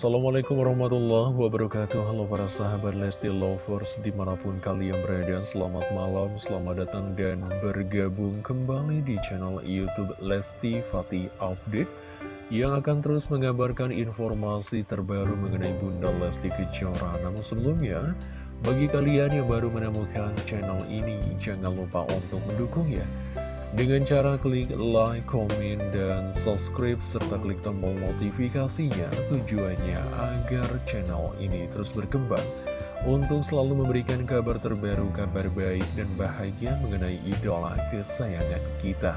Assalamualaikum warahmatullahi wabarakatuh. Halo para sahabat Lesti Lovers Di mana pun kalian berada Selamat malam, selamat datang dan bergabung kembali di channel Youtube Lesti Fatih Update Yang akan terus mengabarkan informasi terbaru mengenai Bunda Lesti Kejora. Namun sebelumnya Bagi kalian yang baru menemukan channel ini Jangan lupa untuk mendukung ya dengan cara klik like, komen, dan subscribe, serta klik tombol notifikasinya, tujuannya agar channel ini terus berkembang. Untuk selalu memberikan kabar terbaru, kabar baik, dan bahagia mengenai idola kesayangan kita.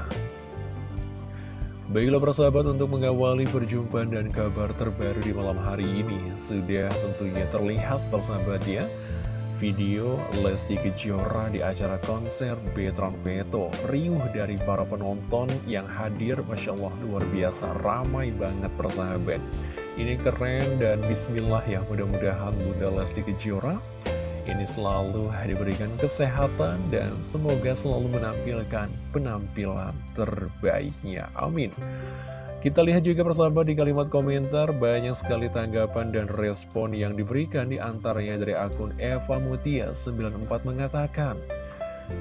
Baiklah persahabat untuk mengawali perjumpaan dan kabar terbaru di malam hari ini Sudah tentunya terlihat persahabat ya video Lesti Kejora di acara konser Betron Beto Riuh dari para penonton yang hadir Masya Allah luar biasa ramai banget persahabat Ini keren dan bismillah ya mudah-mudahan Bunda Lesti Kejora ini selalu diberikan kesehatan dan semoga selalu menampilkan penampilan terbaiknya. Amin. Kita lihat juga persahabat di kalimat komentar banyak sekali tanggapan dan respon yang diberikan di antaranya dari akun Eva Mutia 94 mengatakan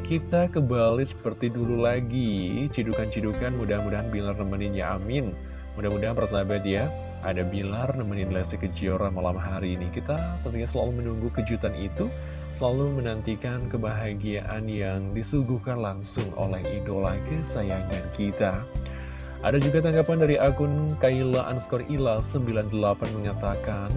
kita kembali seperti dulu lagi. Cidukan-cidukan mudah-mudahan Bilar nemeninnya amin. Mudah-mudahan persahabat ya ada Bilar nemenin Lesti Kejora malam hari ini. Kita tentunya selalu menunggu kejutan itu selalu menantikan kebahagiaan yang disuguhkan langsung oleh idola kesayangan kita ada juga tanggapan dari akun Kaila Anskor Ila 98 mengatakan,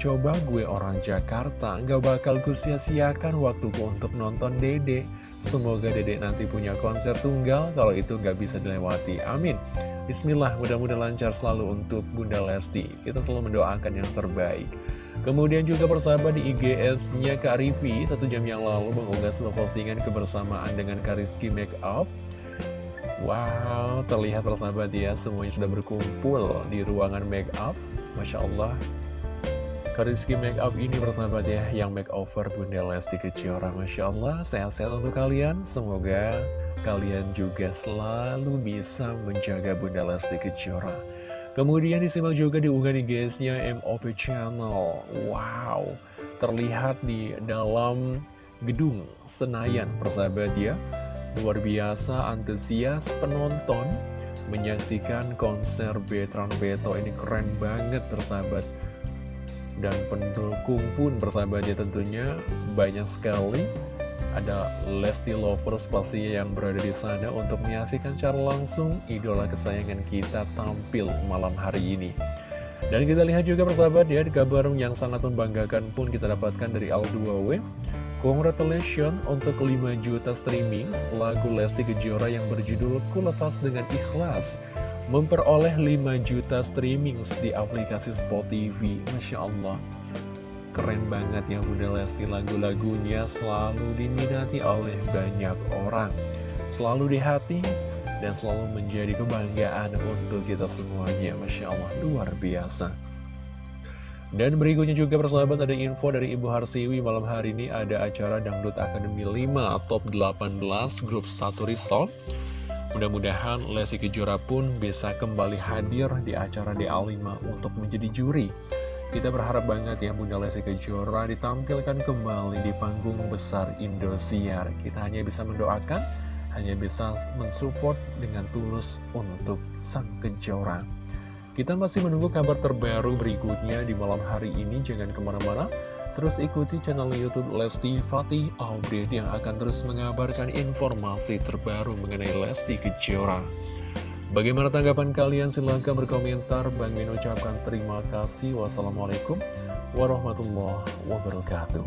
Coba gue orang Jakarta, gak bakal gue sia-siakan waktuku untuk nonton Dede. Semoga Dede nanti punya konser tunggal, kalau itu gak bisa dilewati. Amin. Bismillah, mudah-mudahan lancar selalu untuk Bunda Lesti. Kita selalu mendoakan yang terbaik. Kemudian juga persahabat di IGS-nya Kak Rivi, satu jam yang lalu mengunggah sebuah postingan kebersamaan dengan Kariski Makeup. Wow, terlihat persahabat ya, semuanya sudah berkumpul di ruangan make up. Masya Allah. Kariski make up ini persahabat ya, yang make over Bunda Lesti Kejora. Masya Allah, sehat-sehat untuk kalian. Semoga kalian juga selalu bisa menjaga Bunda Lesti Kejora. Kemudian disimak juga di guysnya MOP Channel. Wow, terlihat di dalam gedung Senayan persahabat ya Luar biasa antusias penonton menyaksikan konser Betran Beto ini keren banget tersahabat dan pendukung pun bersahabatnya tentunya. Banyak sekali. Ada Lesti Lovers pasti yang berada di sana untuk menyaksikan secara langsung idola kesayangan kita tampil malam hari ini. Dan kita lihat juga persahabat ya, di kabar yang sangat membanggakan pun kita dapatkan dari Al2W. Congratulations untuk 5 juta streaming lagu Lesti Kejora yang berjudul Ku Lepas Dengan Ikhlas. Memperoleh 5 juta streaming di aplikasi Spotify. Masya Allah. Keren banget ya Bunda Lesti lagu-lagunya selalu diminati oleh banyak orang. Selalu di hati dan selalu menjadi kebanggaan untuk kita semuanya. Masya Allah, luar biasa. Dan berikutnya juga persahabat ada info dari Ibu Harsiwi malam hari ini ada acara Dangdut Akademi 5 Top 18 Grup 1 Resort. Mudah-mudahan Lesti Kejora pun bisa kembali hadir di acara DA5 untuk menjadi juri. Kita berharap banget ya Bunda Lesti Kejora ditampilkan kembali di panggung besar Indosiar. Kita hanya bisa mendoakan, hanya bisa mensupport dengan tulus untuk Sang Kejora. Kita masih menunggu kabar terbaru berikutnya di malam hari ini. Jangan ke mana-mana. Terus ikuti channel Youtube Lesti Fatih Update yang akan terus mengabarkan informasi terbaru mengenai Lesti Kejora. Bagaimana tanggapan kalian? Silahkan berkomentar. Bang Min ucapkan terima kasih. Wassalamualaikum warahmatullahi wabarakatuh.